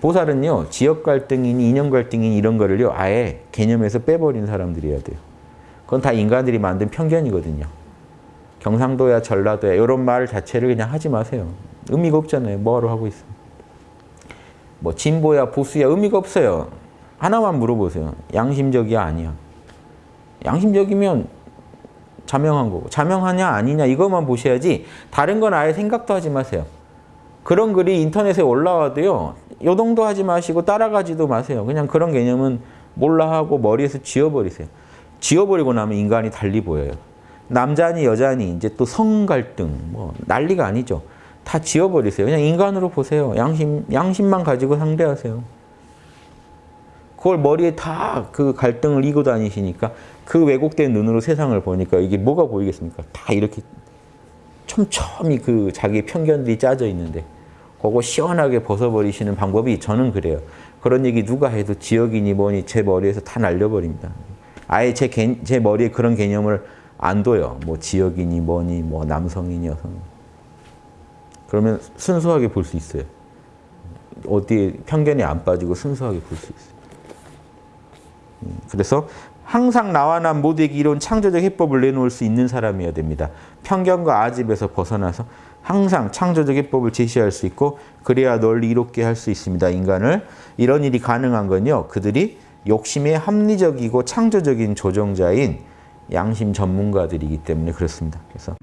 보살은요. 지역 갈등이니 인연 갈등이니 이런 거를요. 아예 개념에서 빼버린 사람들이어야 돼요. 그건 다 인간들이 만든 편견이거든요. 경상도야 전라도야 이런 말 자체를 그냥 하지 마세요. 의미가 없잖아요. 뭐하러 하고 있어. 뭐 진보야 보수야 의미가 없어요. 하나만 물어보세요. 양심적이야 아니야. 양심적이면 자명한 거고 자명하냐 아니냐 이것만 보셔야지 다른 건 아예 생각도 하지 마세요. 그런 글이 인터넷에 올라와도요. 요동도 하지 마시고 따라가지도 마세요. 그냥 그런 개념은 몰라 하고 머리에서 지워버리세요. 지워버리고 나면 인간이 달리 보여요. 남자니 여자니 이제 또 성 갈등 뭐 난리가 아니죠. 다 지워버리세요. 그냥 인간으로 보세요. 양심 양심만 가지고 상대하세요. 그걸 머리에 다 그 갈등을 이고 다니시니까 그 왜곡된 눈으로 세상을 보니까 이게 뭐가 보이겠습니까? 다 이렇게 촘촘히 그 자기 편견들이 짜져 있는데 그거 시원하게 벗어버리시는 방법이 저는 그래요. 그런 얘기 누가 해도 지역이니 뭐니 제 머리에서 다 날려버립니다. 아예 제, 개, 제 머리에 그런 개념을 안 둬요. 뭐 지역이니 뭐니 뭐 남성이니 여성. 그러면 순수하게 볼 수 있어요. 어디에 편견이 안 빠지고 순수하게 볼 수 있어요. 음, 그래서 항상 나와 남 모두에게 이런 창조적 해법을 내놓을 수 있는 사람이어야 됩니다. 편견과 아집에서 벗어나서 항상 창조적 해법을 제시할 수 있고 그래야 널리 이롭게 할 수 있습니다. 인간을. 이런 일이 가능한 건요. 그들이 욕심의 합리적이고 창조적인 조정자인 양심 전문가들이기 때문에 그렇습니다. 그래서